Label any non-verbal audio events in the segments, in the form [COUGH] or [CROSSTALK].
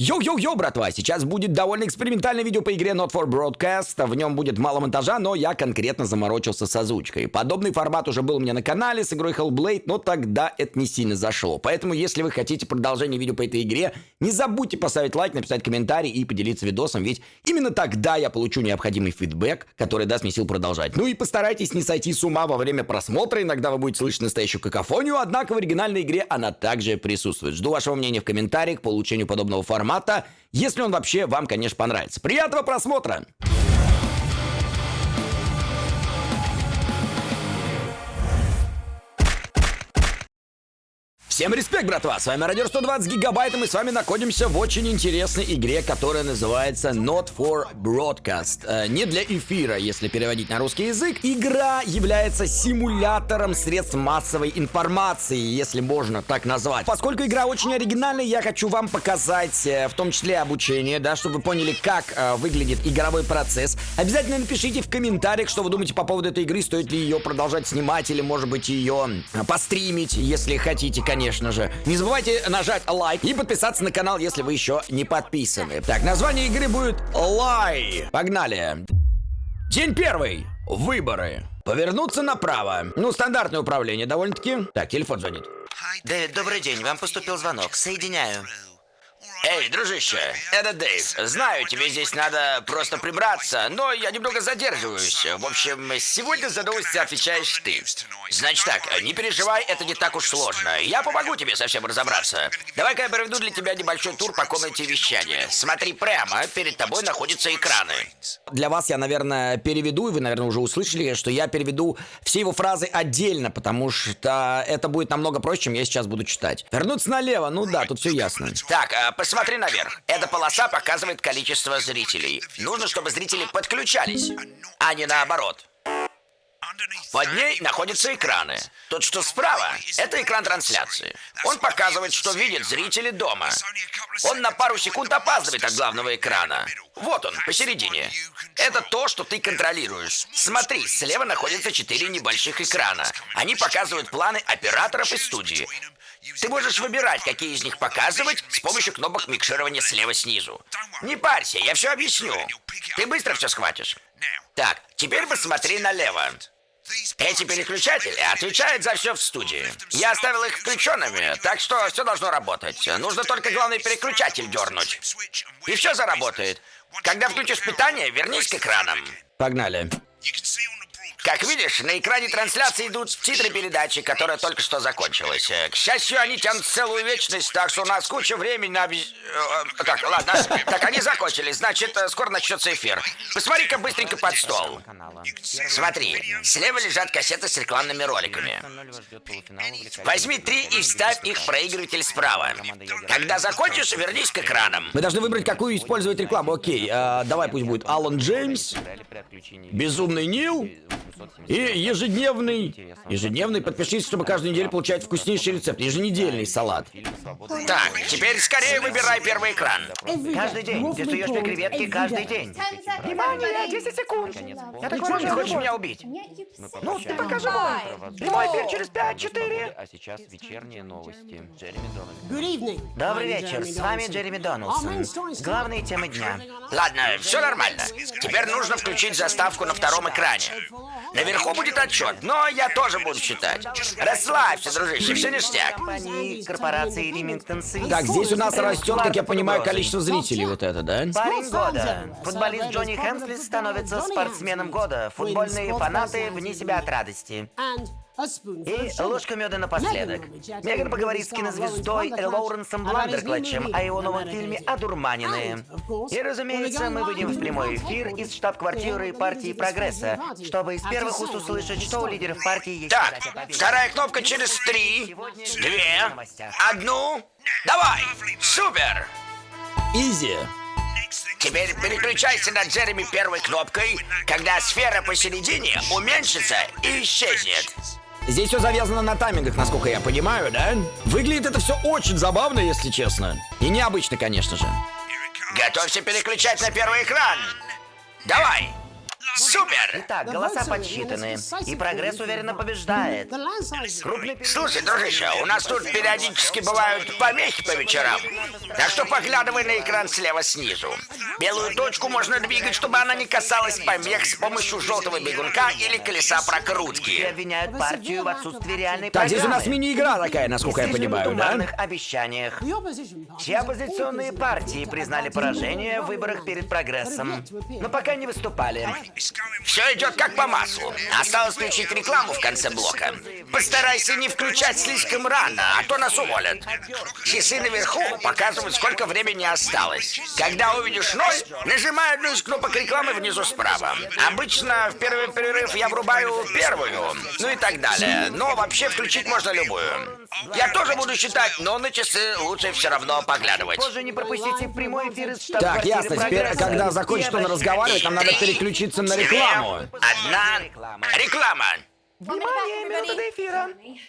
Йоу-йоу-йоу, братва, сейчас будет довольно экспериментальное видео по игре Not for Broadcast. В нем будет мало монтажа, но я конкретно заморочился с озвучкой. Подобный формат уже был у меня на канале с игрой Hellblade, но тогда это не сильно зашло. Поэтому, если вы хотите продолжение видео по этой игре, не забудьте поставить лайк, написать комментарий и поделиться видосом, ведь именно тогда я получу необходимый feedback, который даст мне сил продолжать. Ну и постарайтесь не сойти с ума во время просмотра, иногда вы будете слышать настоящую какофонию, однако в оригинальной игре она также присутствует. Жду вашего мнения в комментариях по улучшению подобного формата формата, если он вообще вам, конечно, понравится. Приятного просмотра! Всем респект, братва! С вами Радио 120 Гигабайт, и мы с вами находимся в очень интересной игре, которая называется Not for Broadcast. Э, не для эфира, если переводить на русский язык. Игра является симулятором средств массовой информации, если можно так назвать. Поскольку игра очень оригинальная, я хочу вам показать, э, в том числе обучение, да, чтобы вы поняли, как э, выглядит игровой процесс. Обязательно напишите в комментариях, что вы думаете по поводу этой игры, стоит ли ее продолжать снимать, или, может быть, ее э, постримить, если хотите, конечно конечно же. Не забывайте нажать лайк и подписаться на канал, если вы еще не подписаны. Так, название игры будет Лай. Погнали. День первый. Выборы. Повернуться направо. Ну, стандартное управление довольно-таки. Так, телефон звонит. Дэвид, добрый день. Вам поступил звонок. Соединяю. Эй, дружище, это Дэйв. Знаю, тебе здесь надо просто прибраться, но я немного задерживаюсь. В общем, сегодня за новости отвечаешь ты. Значит так, не переживай, это не так уж сложно. Я помогу тебе совсем разобраться. Давай-ка я проведу для тебя небольшой тур по комнате вещания. Смотри прямо, перед тобой находятся экраны. Для вас я, наверное, переведу, и вы, наверное, уже услышали, что я переведу все его фразы отдельно, потому что это будет намного проще, чем я сейчас буду читать. Вернуться налево, ну да, тут все ясно. Так, а, посмотри наверх. Эта полоса показывает количество зрителей. Нужно, чтобы зрители подключались, а не наоборот. Под ней находятся экраны. Тот, что справа, это экран трансляции. Он показывает, что видят зрители дома. Он на пару секунд опаздывает от главного экрана. Вот он, посередине. Это то, что ты контролируешь. Смотри, слева находятся четыре небольших экрана. Они показывают планы операторов и студии. Ты можешь выбирать, какие из них показывать с помощью кнопок микширования слева снизу. Не парься, я все объясню. Ты быстро все схватишь. Так, теперь посмотри налево. Эти переключатели отвечают за все в студии. Я оставил их включенными, так что все должно работать. Нужно только главный переключатель дернуть. И все заработает. Когда включишь питание, вернись к экранам. Погнали. Как видишь, на экране трансляции идут титры передачи, которая только что закончилась. К счастью, они тянут целую вечность, так что у нас куча времени на... Э, так, ладно. Так, они закончились, значит, э, скоро начнется эфир. Посмотри-ка быстренько под стол. Смотри, слева лежат кассеты с рекламными роликами. Возьми три и вставь их в проигрыватель справа. Когда закончишь, вернись к экранам. Мы должны выбрать, какую использовать рекламу. Окей, а, давай пусть будет Алан Джеймс, Безумный Нил, и ежедневный, ежедневный, подпишись, чтобы каждую неделю получать вкуснейший рецепт. Еженедельный салат. Так, теперь скорее выбирай первый экран. Каждый день. Ты суешь мне креветки каждый день. Внимание, 10 секунд. Я так понял, ты хочешь меня убить? Ну, ты покажи мой. Прямой эфир через 5-4. А сейчас вечерние новости. Джереми Донован. Добрый вечер, с вами Джереми Доналдсон. Главные темы дня. Ладно, все нормально. Теперь нужно включить заставку на втором экране. Наверху будет отчет, но я тоже буду читать. Расслабься, дружище, все ништяк. Компании корпорации Ремингтон Свис. Так, здесь у нас растет, как я понимаю, количество зрителей вот это, да? Парень года. Футболист Джонни Хэмсли становится спортсменом года. Футбольные фанаты вне себя от радости. И ложка меда напоследок. Меган поговорит с кинозвездой Лоуренсом Бландерклатчем о его новом фильме «Одурманенные». И, разумеется, мы выйдем в прямой эфир из штаб-квартиры партии Прогресса, чтобы из первых уст услышать, что у лидеров партии есть... Так, вторая кнопка через три, две, одну. Давай! Супер! Изи. Теперь переключайся на Джереми первой кнопкой, когда сфера посередине уменьшится и исчезнет. Здесь все завязано на таймингах, насколько я понимаю, да? Выглядит это все очень забавно, если честно. И необычно, конечно же. Готовься переключать на первый экран. Давай! Супер! Итак, голоса подсчитаны, и прогресс уверенно побеждает. Слушай, дружище, у нас тут периодически бывают помехи по вечерам. Так что поглядывай на экран слева снизу. Белую точку можно двигать, чтобы она не касалась помех с помощью желтого бегунка или колеса прокрутки. обвиняют партию в отсутствии реальной Так, здесь у нас мини-игра такая, насколько я понимаю, да? обещаниях. Все оппозиционные партии признали поражение в выборах перед прогрессом, но пока не выступали. Все идет как по маслу. Осталось включить рекламу в конце блока. Постарайся не включать слишком рано, а то нас уволят. Часы наверху показывают, сколько времени осталось. Когда увидишь ноль, нажимай одну из кнопок рекламы внизу справа. Обычно в первый перерыв я врубаю первую, ну и так далее. Но вообще включить можно любую. Я тоже буду считать, но на часы лучше все равно поглядывать. Позже не пропустите прямой эфир из Так, ясно. Теперь, когда закончит он разговаривать, нам надо переключиться на рекламу. Одна реклама. Внимание, методы эфира.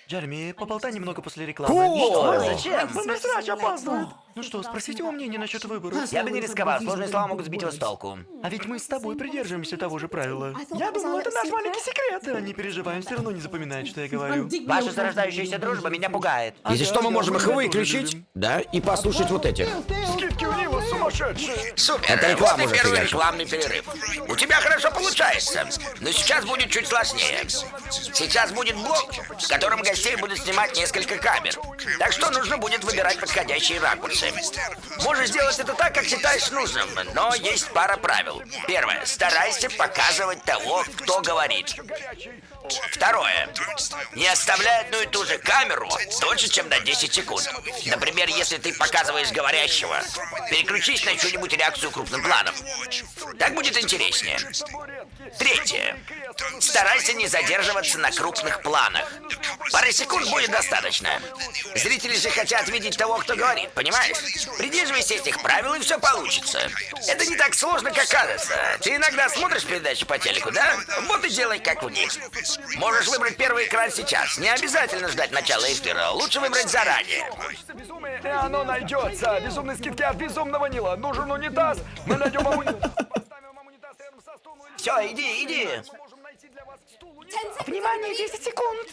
Джереми, поболтай немного после рекламы. О, Что? Зачем? Срач опаздывает. Ну что, спросите его мнение насчет выборов. Я бы не рисковал, сложные слова могут сбить его с толку. А ведь мы с тобой придерживаемся того же правила. Я думал, это наш маленький секрет. Да, не переживай, он все равно не запоминает, что я говорю. Ваша зарождающаяся дружба меня пугает. Если что, мы можем их выключить, да, и послушать вот этих. Скидки у него сумасшедшие. Супер, Это реклама вот и первый рекламный перерыв. У тебя хорошо получается, но сейчас будет чуть сложнее. Сейчас будет блок, в котором гостей будут снимать несколько камер. Так что нужно будет выбирать подходящие ракурсы. Можешь сделать это так, как считаешь нужным, но есть пара правил. Первое. Старайся показывать того, кто говорит. Второе. Не оставляй одну и ту же камеру дольше, чем на 10 секунд. Например, если ты показываешь говорящего, переключись на чью-нибудь реакцию крупным планом. Так будет интереснее. Третье. Старайся не задерживаться на крупных планах. Пары секунд будет достаточно. Зрители же хотят видеть того, кто говорит, понимаешь? Придерживайся этих правил, и все получится. Это не так сложно, как кажется. Ты иногда смотришь передачи по телеку, да? Вот и делай, как в них. Можешь выбрать первый экран сейчас. Не обязательно ждать начала эфира. Лучше выбрать заранее. И оно найдется. Безумные скидки от безумного Нила. Нужен унитаз. Мы найдем унитаз. Поставим вам унитаз рядом со стулом. и Все, иди, иди. Внимание, 10 секунд.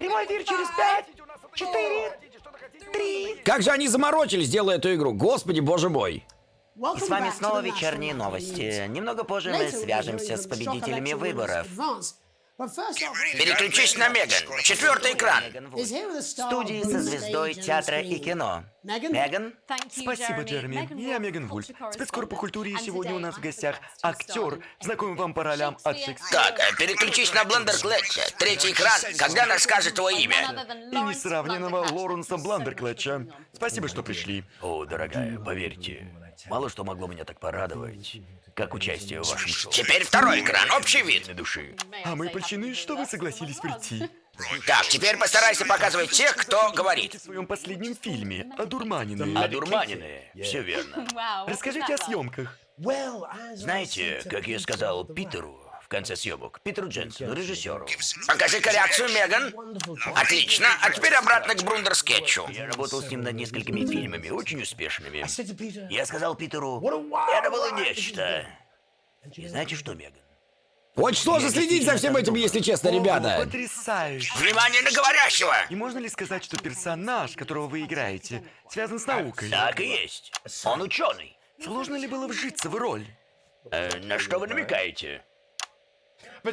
Прямой эфир через Что-то 5, хотите, у нас это есть. 4, Хотите, что-то хотите, у нас 3. Как же они заморочились, делая эту игру. Господи, боже мой. И с вами снова вечерние новости. Немного позже мы свяжемся с победителями выборов. Переключись на Меган. Четвертый экран. В студии со звездой театра и кино. Меган? Спасибо, Джереми. Я Меган Вульф, спецкор по культуре, и сегодня у нас в гостях актер, знакомый вам по ролям от Шекспира. Так, э, переключись на Блендер Клетча. Третий экран, когда она скажет твое имя. И несравненного Лоренса Бландерклетча. Спасибо, что пришли. О, дорогая, поверьте, мало что могло меня так порадовать, как участие в вашем шоу. Теперь второй экран, общий вид. Для души. А мы польщены, что вы согласились прийти. Так, теперь постарайся показывать тех, кто говорит. В своем последнем фильме «Одурманенные». Одурманенные, все верно. Расскажите о съемках. Знаете, как я сказал Питеру в конце съемок, Питеру Дженсону, режиссеру, Покажи-ка реакцию, Меган. Отлично, а теперь обратно к Брундер скетчу. я работал с ним над несколькими фильмами, очень успешными. Я сказал Питеру, это было нечто. И знаете что, Меган? Очень сложно следить за всем этим, если честно, О, ребята. потрясающе. Внимание на говорящего! И можно ли сказать, что персонаж, которого вы играете, связан с наукой? Так и есть. Он ученый. Сложно ли было вжиться в роль? Э, на что вы намекаете?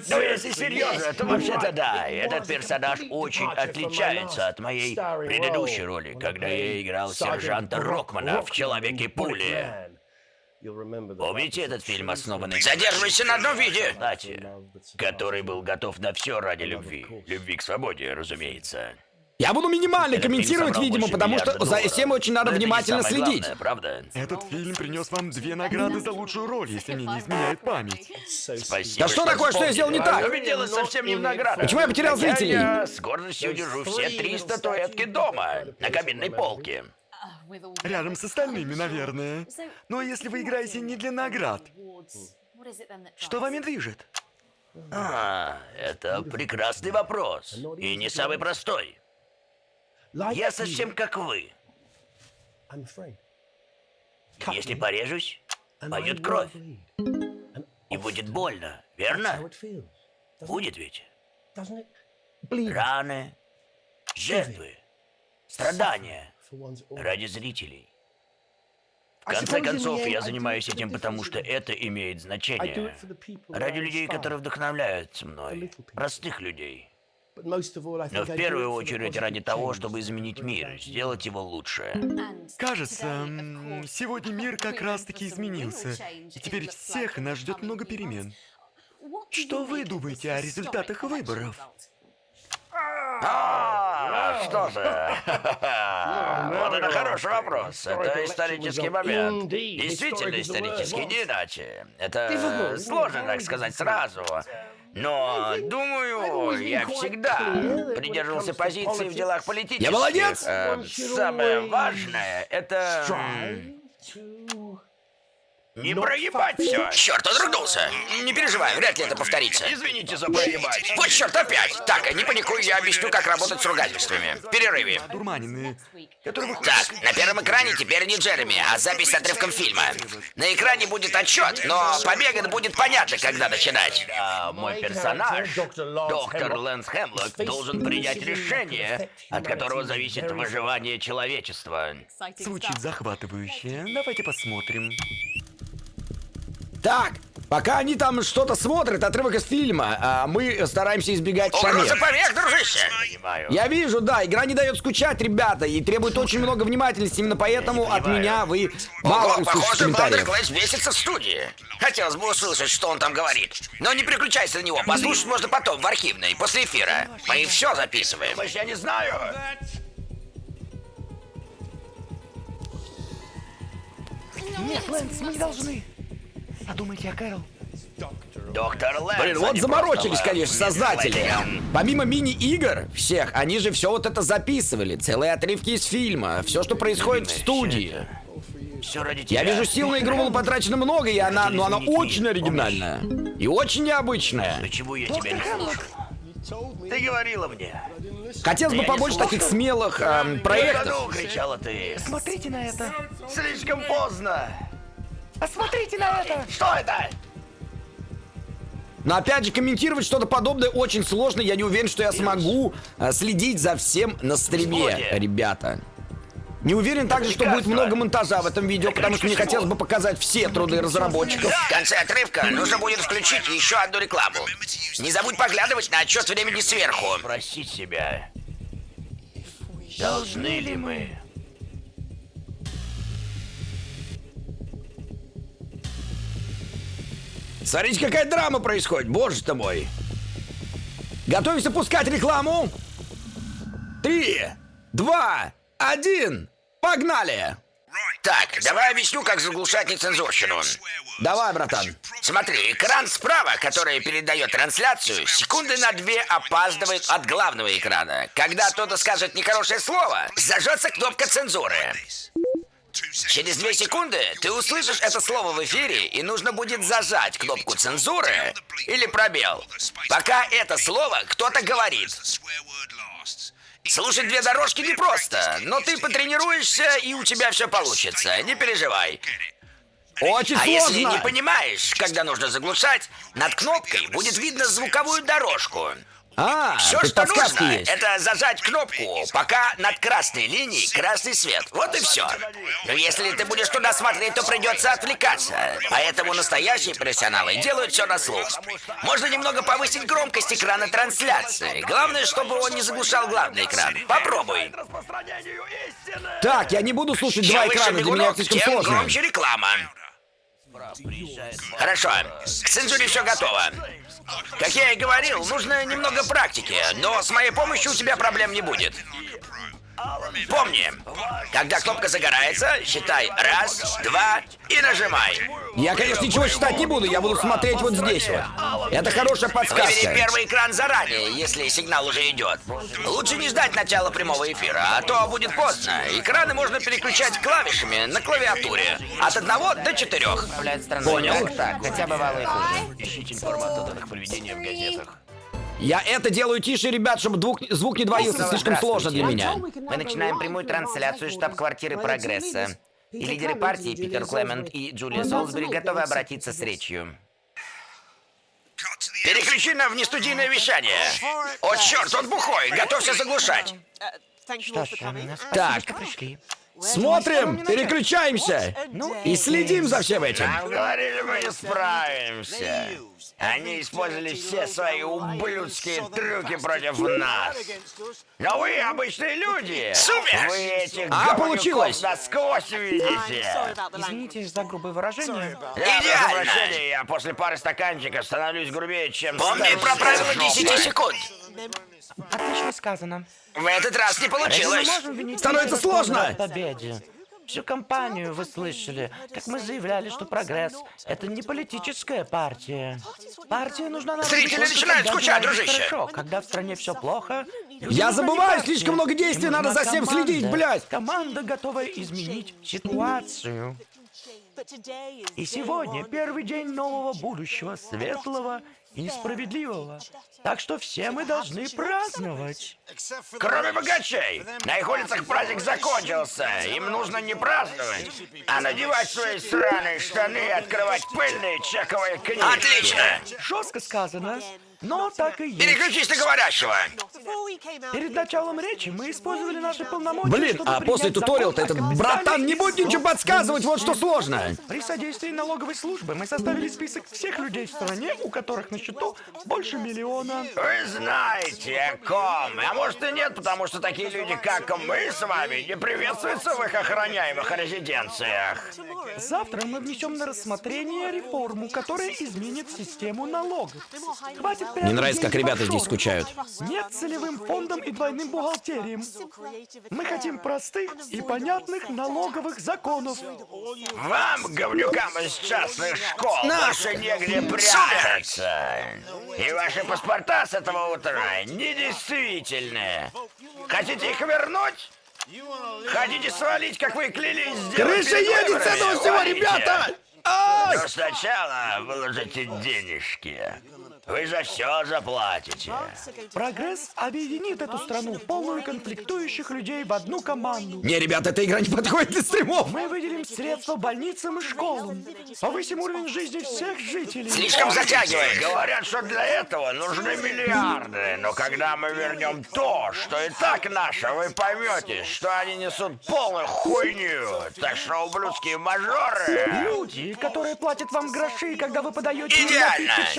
Ну, если серьезно, то вообще-то да. Этот персонаж очень отличается от моей предыдущей роли, когда я играл сержанта Рокмана в «Человеке-пуле». Помните этот фильм, основанный... Задерживайся на одном виде. Кстати, который был готов на все ради любви. Любви к свободе, разумеется. Я буду минимально Этот комментировать, видимо, потому что миллиарда за долларов. всем очень надо Но внимательно следить. главное, правда? Этот фильм принес вам две награды за лучшую роль, если мне не изменяет память. Спасибо, Да что такое, что я сделал не так? Дело совсем не в наградах. Почему я потерял Хотя зрителей? Я с гордостью держу все три статуэтки дома, на каминной полке. Рядом с остальными, наверное. Но если вы играете не для наград, что вами движет? А, это прекрасный вопрос. И не самый простой. Я совсем как вы. Если порежусь, пойдет кровь. И будет больно, верно? Будет ведь? Раны, жертвы, страдания ради зрителей. В конце концов, я занимаюсь этим, потому что это имеет значение. Ради людей, которые вдохновляются мной. Простых людей. Но в первую очередь ради того, чтобы изменить мир, сделать его лучше. Кажется, сегодня [LAUGHS] мир как раз-таки изменился. И теперь всех нас ждет много перемен. Что вы думаете о результатах выборов? А, что же? Вот это хороший вопрос. Это исторический момент. Действительно исторический, не иначе. Это сложно так сказать сразу. Но, думаю, я всегда придерживался позиции в делах политических. Я молодец! Э, Самое важное — это... Не проебать все. Черт, он ругнулся. Не переживай, вряд ли это повторится. Извините за проебать. Вот черт, опять! Так, не паникуй, я объясню, как работать с ругательствами. В перерыве. Дурманины. Так, на первом экране теперь не Джереми, а запись с отрывком фильма. На экране будет отчет, но по Меган будет понятно, когда начинать. А мой персонаж, доктор Лэнс Хемлок, должен принять решение, от которого зависит выживание человечества. Звучит захватывающе. Давайте посмотрим. Так, пока они там что-то смотрят, отрывок из фильма, а мы стараемся избегать Угроза помех. помех, дружище! Понимаю. Я вижу, да, игра не дает скучать, ребята, и требует очень много внимательности. Именно поэтому от меня вы мало Ого, услышите похоже, Бандер комментариев. Клэш бесится в студии. Хотелось бы услышать, что он там говорит. Но не переключайся на него, послушать можно потом, в архивной, после эфира. Мы все записываем. Я не знаю. Нет, Лэнс, мы не должны. Подумайте о Кэрол. Доктор Лэнс. Блин, а вот заморочились, конечно, создатели. Помимо мини-игр всех, они же все вот это записывали. Целые отрывки из фильма, все, что происходит в студии. Все ради тебя. Я вижу, сил на игру было потрачено много, и она, но она очень оригинальная. И очень необычная. Почему я тебя не? Ты говорила мне. Хотелось бы побольше таких смелых эм, «Да проектов. ну!» кричала ты. Смотрите на это. Слишком поздно. Посмотрите на это. Что это? Но опять же, комментировать что-то подобное очень сложно. Я не уверен, что я смогу э, следить за всем на стриме, ребята. Не уверен также, что будет много монтажа в этом видео, потому что мне хотелось бы показать все труды разработчиков. В конце отрывка нужно будет включить еще одну рекламу. Не забудь поглядывать на отчет времени сверху. Спросить себя. Должны ли мы? Смотрите, какая драма происходит, боже ты мой. Готовимся пускать рекламу. Три, два, один, погнали! Так, давай объясню, как заглушать нецензурщину. Давай, братан. Смотри, экран справа, который передает трансляцию, секунды на две опаздывает от главного экрана. Когда кто-то скажет нехорошее слово, зажжется кнопка цензуры. Через две секунды ты услышишь это слово в эфире, и нужно будет зажать кнопку цензуры или пробел. Пока это слово кто-то говорит. Слушать две дорожки непросто, но ты потренируешься, и у тебя все получится. Не переживай. Очень А сложно. если не понимаешь, когда нужно заглушать, над кнопкой будет видно звуковую дорожку. А, Все, тут что нужно, есть. это зажать кнопку, пока над красной линией красный свет. Вот и все. Но если ты будешь туда смотреть, то придется отвлекаться. Поэтому настоящие профессионалы делают все на слух. Можно немного повысить громкость экрана трансляции. Главное, чтобы он не заглушал главный экран. Попробуй. Так, я не буду слушать Чем два экрана, для меня бегунок, это слишком тем сложно. громче реклама. Хорошо, к цензуре все готово. Как я и говорил, нужно немного практики, но с моей помощью у тебя проблем не будет. Помни, когда кнопка загорается, считай раз, два и нажимай. Я, конечно, ничего считать не буду, я буду смотреть вот здесь вот. Это хорошая Выбери подсказка. первый экран заранее, если сигнал уже идет. Лучше не ждать начала прямого эфира, а то будет поздно. Экраны можно переключать клавишами на клавиатуре. От одного до четырех. Понял. Так, так, хотя бывало и хуже. Ищите информацию о датах проведения в газетах. Я это делаю тише, ребят, чтобы звук, звук не двоился, слишком сложно для меня. Мы начинаем прямую трансляцию штаб-квартиры Прогресса. И лидеры партии Питер Клемент и Джулия Солсбери готовы обратиться с речью. Переключи на внестудийное вещание. О, черт, он бухой, готовься заглушать. Что ж, Так. Смотрим, переключаемся и следим за всем этим. Нам говорили, мы не справимся. Они использовали все свои ублюдские трюки против нас. Но вы обычные люди. Супер! Вы этих А, получилось. насквозь видите. Извините за грубое выражение. Я Идеально. я после пары стаканчиков становлюсь грубее, чем Помни про правило жопа. 10 секунд. Отлично сказано. В этот раз не получилось. Становится сложно. победе. Всю кампанию вы слышали, как мы заявляли, что прогресс — это не политическая партия. Партия нужна народу Зрители начинают скучать, дружище. Хорошо, когда в стране все плохо. Я забываю, слишком много действий, надо за всем команда. следить, блядь. Команда готова изменить ситуацию. И сегодня первый день нового будущего, светлого и несправедливого. Так что все мы должны праздновать. Кроме богачей. На их улицах праздник закончился. Им нужно не праздновать, а надевать свои сраные штаны и открывать пыльные чековые книжки. Отлично. Жестко сказано, но так и есть. Переключись на говорящего. Перед началом речи мы использовали наши полномочия, Блин, чтобы а после закон этот братан не будет ничего подсказывать, вот что сложно. При содействии налоговой службы мы составили список всех людей в стране, у которых на счету больше миллиона. Вы знаете о ком. А может и нет, потому что такие люди, как мы с вами, не приветствуются в их охраняемых резиденциях. Завтра мы внесем на рассмотрение реформу, которая изменит систему налогов. Хватит Мне нравится, как ребята здесь скучают. Нет целевым фондом и двойным бухгалтериям. Мы хотим простых и понятных налоговых законов. Вам, говнюкам из частных школ, больше негде прятаться. И ваши паспорта с этого утра недействительные. Хотите их вернуть? Хотите свалить, как вы клялись сделать Крыша едет с этого всего, ребята! Но сначала выложите денежки. Вы за все заплатите. Прогресс объединит эту страну, полную конфликтующих людей, в одну команду. Не, ребята, эта игра не подходит для стримов. Мы выделим средства больницам и школам. Повысим уровень жизни всех жителей. Слишком затягивает. Говорят, что для этого нужны миллиарды. Но когда мы вернем то, что и так наше, вы поймете, что они несут полную хуйню. Так что, ублюдские мажоры... Люди, которые платят вам гроши, когда вы подаете Идеально. напитки в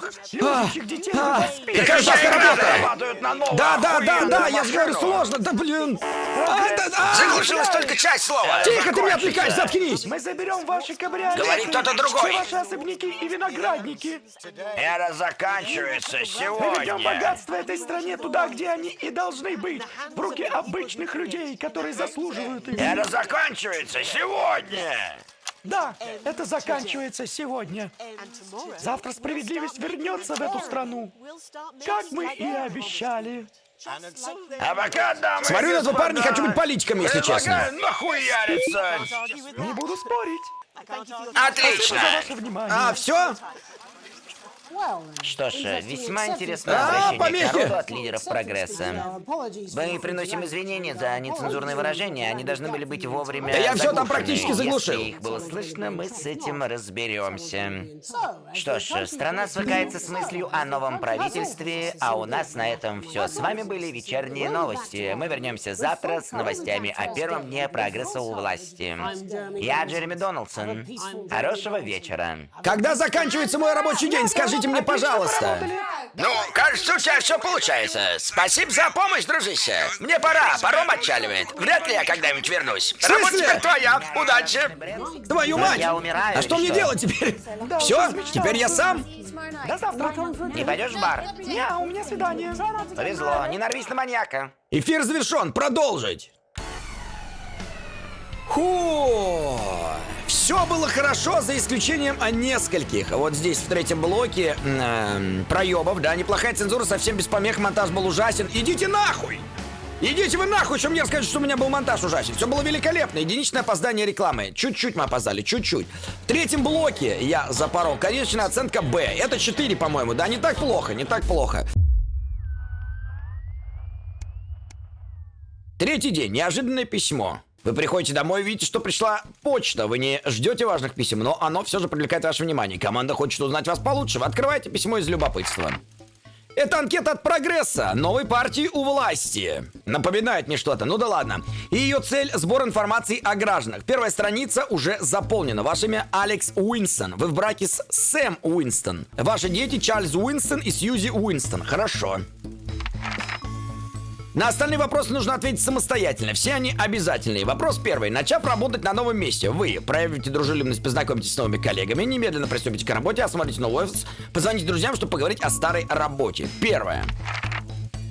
клубах. Любящих детей а, воспитываете. какая жесткая работа! Да, да, да, да, я же говорю, сложно, да блин. А, да, а, Заглушилась только часть слова. Тихо, ты меня отвлекаешь, заткнись. Мы заберем ваши кабриолеты. Говорит кто-то другой. Все ваши особняки и виноградники. Это заканчивается Приведем сегодня. богатство этой стране туда, где они и должны быть. В руки обычных людей, которые заслуживают их. Это заканчивается сегодня. Да, это заканчивается сегодня. Завтра справедливость вернется в эту страну, как мы и обещали. А пока, дамы Смотрю на этого парня, хочу быть политиком, если честно. нахуяриться. Не буду спорить. Отлично. За ваше внимание. А, все? Что ж, весьма интересное обращение к народу от лидеров прогресса. Мы приносим извинения за нецензурные выражения. Они должны были быть вовремя Да я всё там практически заглушил. Если их было слышно, мы с этим разберемся. Что ж, страна свыкается с мыслью о новом правительстве, а у нас на этом все. С вами были вечерние новости. Мы вернемся завтра с новостями о первом дне прогресса у власти. Я Джереми Доналдсон. Хорошего вечера. Когда заканчивается мой рабочий день, скажите мне, пожалуйста. Ну, кажется, у тебя все получается. Спасибо за помощь, дружище. Мне пора, паром отчаливает. Вряд ли я когда-нибудь вернусь. смысле? Работа теперь твоя. Удачи. Твою мать! Я умираю, А что мне делать теперь? Все? Теперь я сам? До завтра. Не пойдешь в бар? Не, у меня свидание. Повезло. Не нарвись на маньяка. Эфир завершен. Продолжить. Ху! Все было хорошо, за исключением о нескольких. Вот здесь, в третьем блоке, эм, проебов, да, неплохая цензура, совсем без помех, монтаж был ужасен. Идите нахуй! Идите вы нахуй, что мне расскажете, что у меня был монтаж ужасен. Все было великолепно. Единичное опоздание рекламы. Чуть-чуть мы опоздали, чуть-чуть. В третьем блоке я запорол. Конечная оценка Б. Это 4, по-моему. Да, не так плохо, не так плохо. Третий день. Неожиданное письмо. Вы приходите домой, видите, что пришла почта. Вы не ждете важных писем, но оно все же привлекает ваше внимание. Команда хочет узнать вас получше. Вы открываете письмо из любопытства. Это анкета от прогресса, новой партии у власти. Напоминает мне что-то, ну да ладно. И ее цель – сбор информации о гражданах. Первая страница уже заполнена. Ваше имя Алекс Уинстон. Вы в браке с Сэм Уинстон. Ваши дети Чарльз Уинстон и Сьюзи Уинстон. Хорошо. На остальные вопросы нужно ответить самостоятельно. Все они обязательные. Вопрос первый. Начав работать на новом месте, вы проявите дружелюбность, познакомитесь с новыми коллегами, немедленно приступите к работе, осмотрите новый офис, позвоните друзьям, чтобы поговорить о старой работе. Первое.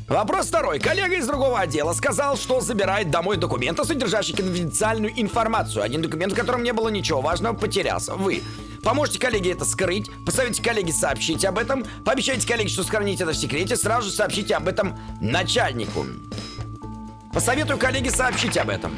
Вопрос второй. Коллега из другого отдела сказал, что забирает домой документы, содержащие конфиденциальную информацию. Один документ, в котором не было ничего важного, потерялся. Вы Поможете коллеге это скрыть, посоветуйте коллеге сообщить об этом, пообещайте коллеге, что сохраните это в секрете, сразу же сообщите об этом начальнику. Посоветую коллеге сообщить об этом.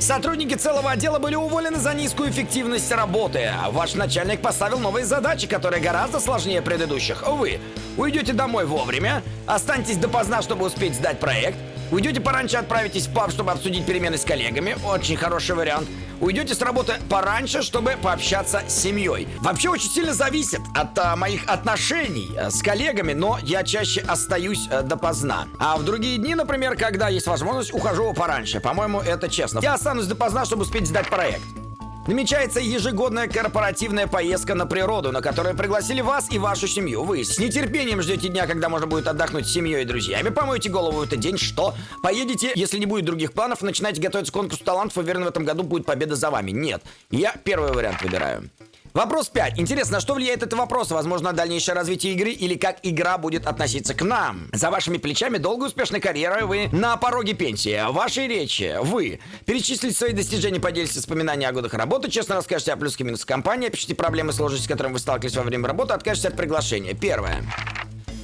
Сотрудники целого отдела были уволены за низкую эффективность работы. Ваш начальник поставил новые задачи, которые гораздо сложнее предыдущих. Вы уйдете домой вовремя, останетесь допоздна, чтобы успеть сдать проект, уйдете пораньше, отправитесь в паб, чтобы обсудить перемены с коллегами. Очень хороший вариант уйдете с работы пораньше, чтобы пообщаться с семьей. Вообще очень сильно зависит от а, моих отношений а, с коллегами, но я чаще остаюсь а, допоздна. А в другие дни, например, когда есть возможность, ухожу пораньше. По-моему, это честно. Я останусь допоздна, чтобы успеть сдать проект. Намечается ежегодная корпоративная поездка на природу, на которую пригласили вас и вашу семью. Вы с нетерпением ждете дня, когда можно будет отдохнуть с семьей и друзьями. Помоете голову в этот день, что? Поедете, если не будет других планов, начинаете готовиться к конкурсу талантов, уверен, в этом году будет победа за вами. Нет. Я первый вариант выбираю. Вопрос 5. Интересно, что влияет этот вопрос? Возможно, дальнейшее развитие игры или как игра будет относиться к нам? За вашими плечами долгая успешная карьера, вы на пороге пенсии. Вашей речи вы перечислите свои достижения, поделитесь воспоминания о годах работы, честно расскажете о плюсах и минусах компании, опишите проблемы и сложности, с которыми вы сталкивались во время работы, откажетесь от приглашения. Первое.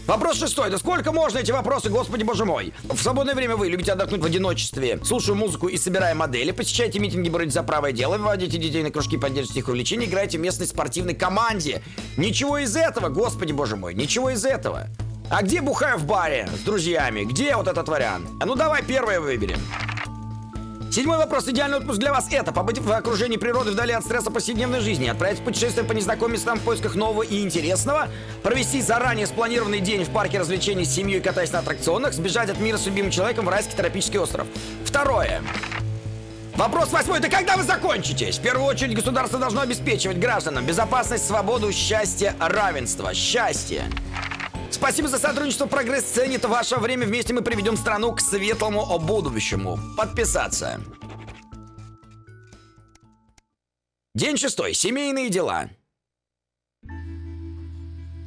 Вопрос шестой. Да сколько можно эти вопросы, господи боже мой? В свободное время вы любите отдохнуть в одиночестве, слушая музыку и собирая модели, посещаете митинги, боротесь за правое дело, выводите детей на кружки, поддержите их увлечения, играете в местной спортивной команде. Ничего из этого, господи боже мой, ничего из этого. А где бухаю в баре с друзьями? Где вот этот вариант? А ну давай первое выберем. Седьмой вопрос. Идеальный отпуск для вас это побыть в окружении природы вдали от стресса повседневной жизни, отправиться в путешествие по незнакомым местам в поисках нового и интересного, провести заранее спланированный день в парке развлечений с семьей, катаясь на аттракционах, сбежать от мира с любимым человеком в райский тропический остров. Второе. Вопрос восьмой. Да когда вы закончитесь? В первую очередь государство должно обеспечивать гражданам безопасность, свободу, счастье, равенство. Счастье. Спасибо за сотрудничество. Прогресс ценит ваше время. Вместе мы приведем страну к светлому будущему. Подписаться. День шестой. Семейные дела.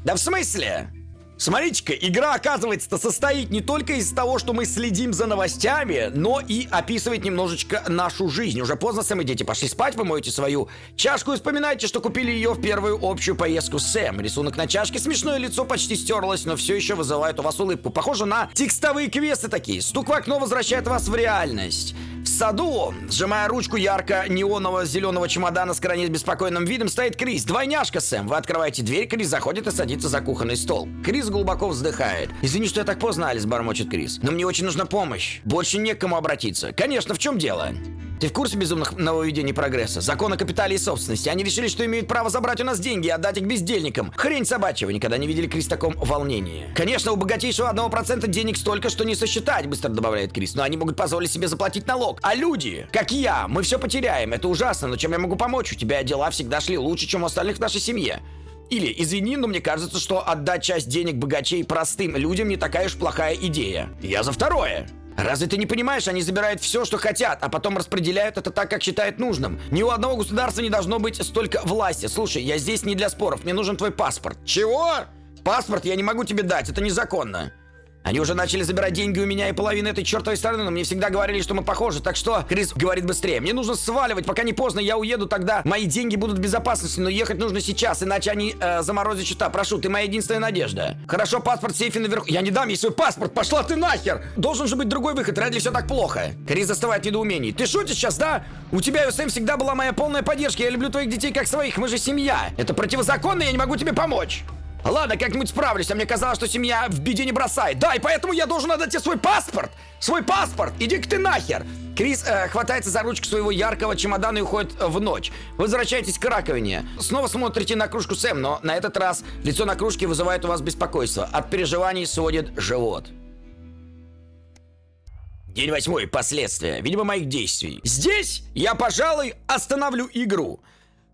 Да в смысле? Смотрите-ка, игра, оказывается-то состоит не только из того, что мы следим за новостями, но и описывает немножечко нашу жизнь. Уже поздно, Сэм и дети пошли спать, вы моете свою чашку и вспоминаете, что купили ее в первую общую поездку Сэм. Рисунок на чашке, смешное лицо почти стерлось, но все еще вызывает у вас улыбку. Похоже на текстовые квесты такие. Стук в окно возвращает вас в реальность. В саду, сжимая ручку ярко-неонового зеленого чемодана с крайне беспокойным видом, стоит Крис. Двойняшка, Сэм. Вы открываете дверь, Крис заходит и садится за кухонный стол. Крис глубоко вздыхает. «Извини, что я так поздно, Алис», — бормочет Крис. «Но мне очень нужна помощь. Больше не к кому обратиться». «Конечно, в чем дело?» Ты в курсе безумных нововведений прогресса? Закон о и собственности. Они решили, что имеют право забрать у нас деньги и отдать их бездельникам. Хрень собачья, вы никогда не видели Крис в таком волнении. Конечно, у богатейшего одного процента денег столько, что не сосчитать, быстро добавляет Крис. Но они могут позволить себе заплатить налог. А люди, как я, мы все потеряем. Это ужасно, но чем я могу помочь? У тебя дела всегда шли лучше, чем у остальных в нашей семье. Или, извини, но мне кажется, что отдать часть денег богачей простым людям не такая уж плохая идея. Я за второе. Разве ты не понимаешь, они забирают все, что хотят, а потом распределяют это так, как считают нужным. Ни у одного государства не должно быть столько власти. Слушай, я здесь не для споров, мне нужен твой паспорт. Чего? Паспорт я не могу тебе дать, это незаконно. Они уже начали забирать деньги у меня и половину этой чертовой страны, но мне всегда говорили, что мы похожи. Так что, Крис говорит быстрее. Мне нужно сваливать, пока не поздно. Я уеду, тогда мои деньги будут в безопасности, но ехать нужно сейчас, иначе они э, заморозят счета. Прошу, ты моя единственная надежда. Хорошо, паспорт в сейфе наверху. Я не дам ей свой паспорт, пошла ты нахер! Должен же быть другой выход, ради все так плохо. Крис застывает в. Ты шутишь сейчас, да? У тебя и у Сэм всегда была моя полная поддержка. Я люблю твоих детей как своих, мы же семья. Это противозаконно, я не могу тебе помочь. Ладно, как-нибудь справлюсь, а мне казалось, что семья в беде не бросает. Да, и поэтому я должен отдать тебе свой паспорт! Свой паспорт! Иди-ка ты нахер! Крис э, хватается за ручку своего яркого чемодана и уходит в ночь. Возвращайтесь к раковине. Снова смотрите на кружку Сэм, но на этот раз лицо на кружке вызывает у вас беспокойство. От переживаний сводит живот. День восьмой. Последствия. Видимо, моих действий. Здесь я, пожалуй, остановлю игру.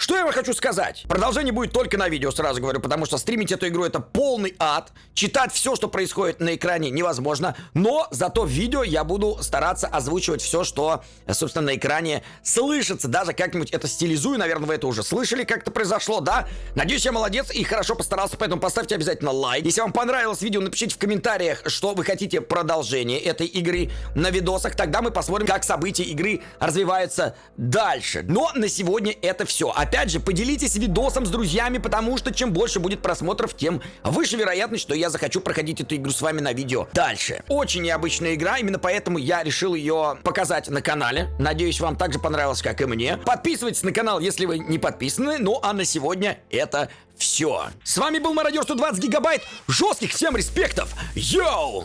Что я вам хочу сказать? Продолжение будет только на видео, сразу говорю, потому что стримить эту игру это полный ад. Читать все, что происходит на экране, невозможно. Но зато в видео я буду стараться озвучивать все, что, собственно, на экране слышится. Даже как-нибудь это стилизую. Наверное, вы это уже слышали, как это произошло, да? Надеюсь, я молодец и хорошо постарался, поэтому поставьте обязательно лайк. Если вам понравилось видео, напишите в комментариях, что вы хотите продолжение этой игры на видосах. Тогда мы посмотрим, как события игры развиваются дальше. Но на сегодня это все. Опять же, поделитесь видосом с друзьями, потому что чем больше будет просмотров, тем выше вероятность, что я захочу проходить эту игру с вами на видео дальше. Очень необычная игра, именно поэтому я решил ее показать на канале. Надеюсь, вам также понравилось, как и мне. Подписывайтесь на канал, если вы не подписаны. Ну а на сегодня это все. С вами был Мародер 120 гигабайт. Жестких всем респектов. Йоу!